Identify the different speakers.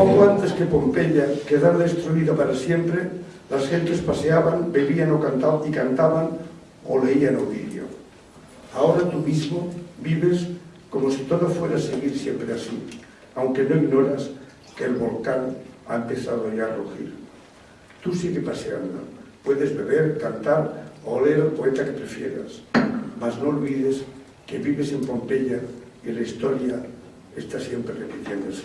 Speaker 1: Poco antes que Pompeya quedara destruida para siempre, las gentes paseaban, bebían o cantaban, y cantaban o leían Ovidio. Ahora tú mismo vives como si todo fuera a seguir siempre así, aunque no ignoras que el volcán ha empezado ya a rugir. Tú sigue paseando, puedes beber, cantar o leer el poeta que prefieras, mas no olvides que vives en Pompeya y la historia está siempre repitiéndose.